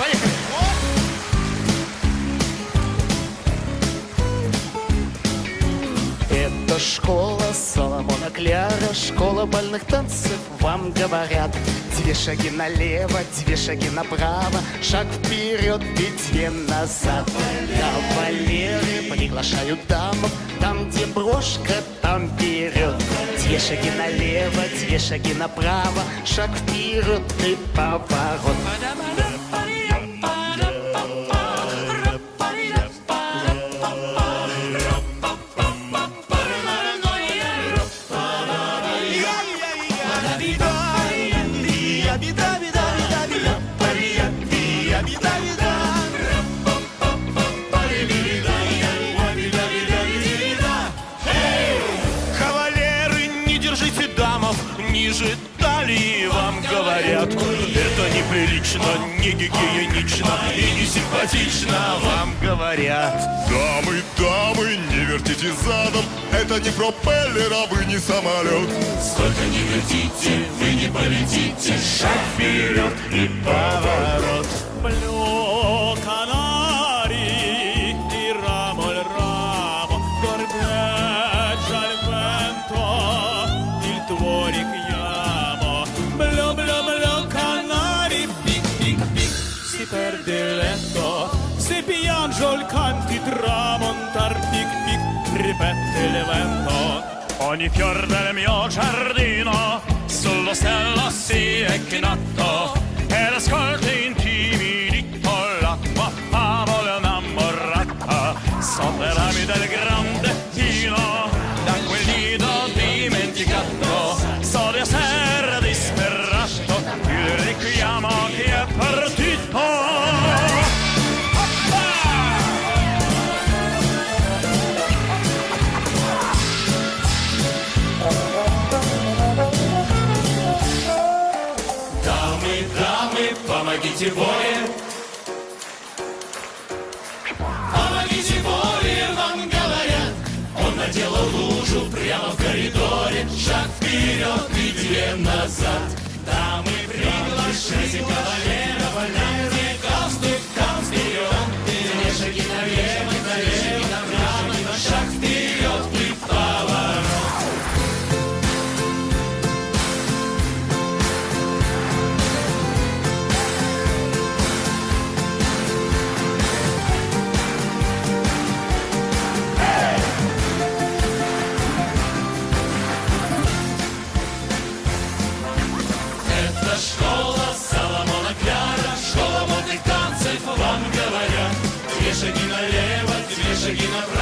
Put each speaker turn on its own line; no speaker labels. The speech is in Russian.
Поехали. Это школа Соломона Кляра, школа больных танцев, вам говорят. Две шаги налево, две шаги направо, шаг вперед и две назад. Кавалеры приглашают дамов, там, где брошка, там вперед. Две шаги налево, две шаги направо, шаг вперед и поворот.
Ниже талии, вам говорят. Это неприлично, не гигиенично и не симпатично, вам говорят.
Дамы, дамы, не вертите задом Это не пропеллер, а вы не самолет
Сколько не вертите, вы не полетите, шаг вперед и поворот. Блю ходити легко, Си п'ян жольканти трамонтар пік-пік Ripette il vento. Ogni fior del mio giardino Sull'ostello si è chinato Ed ascolti in помогите воре. Помогите воре, вам говорят. Он наделал лужу прямо в коридоре. Шаг вперед и две назад. Дамы, приглашайте кавалера. две шаги налево, две шаги направо.